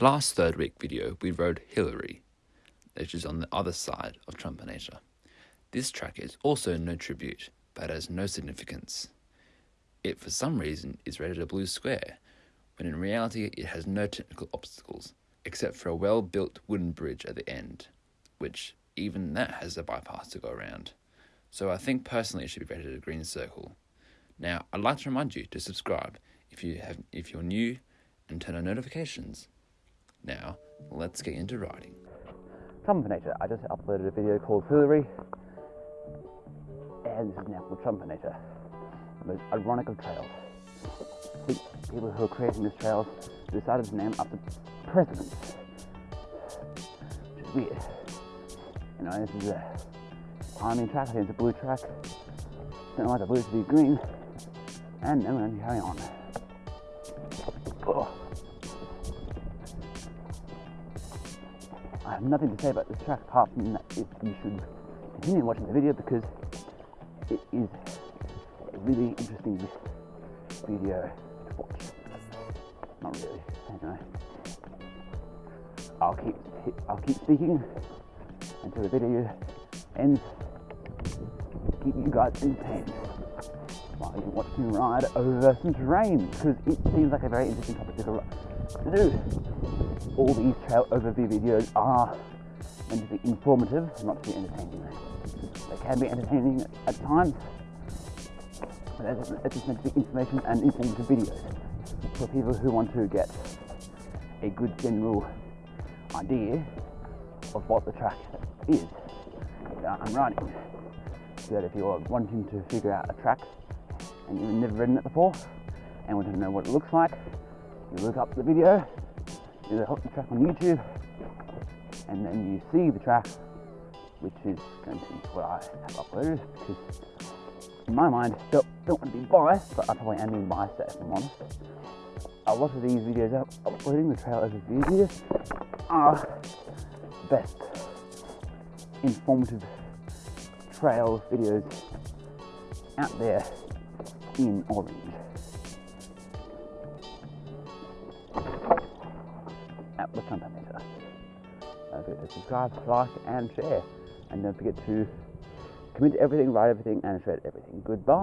Last third week video, we rode Hillary, which is on the other side of Trumpinator. This track is also no tribute, but has no significance. It, for some reason, is rated a blue square, when in reality it has no technical obstacles, except for a well built wooden bridge at the end, which even that has a bypass to go around. So I think personally it should be rated a green circle. Now, I'd like to remind you to subscribe if you have if you're new and turn on notifications. Now, let's get into riding. Trumpinator. I just uploaded a video called Hillary, and this is now called Trumpinator. The most ironic of trails. Think people who are creating this trail decided to name after presidents, which is weird. You know, this is a climbing track. I think it's a blue track. Don't like the blue to be green, and then we're going to carry on. Oh. Have nothing to say about this track apart from that if you should continue watching the video because it is a really interesting video to watch. Not really. Anyway, I'll keep I'll keep speaking until the video ends. Keep you guys entertained while you watch me ride over some terrain because it seems like a very interesting topic to do all these trail overview videos are meant to be informative, not to be entertaining. They can be entertaining at times, but it's just meant to be information and informative videos for people who want to get a good general idea of what the track is that I'm riding. So that if you're wanting to figure out a track and you've never ridden it before and want to know what it looks like, you look up the video you the track on YouTube, and then you see the track, which is going to be what I have uploaded, because in my mind, don't, don't want to be biased, but I probably am being biased if I'm honest. A lot of these videos I'm uploading, the trail overview videos, are the best informative trail videos out there in Orange. At Western Peninsula. Don't forget to subscribe, like, and share. And don't forget to commit to everything, write everything, and shred everything. Goodbye.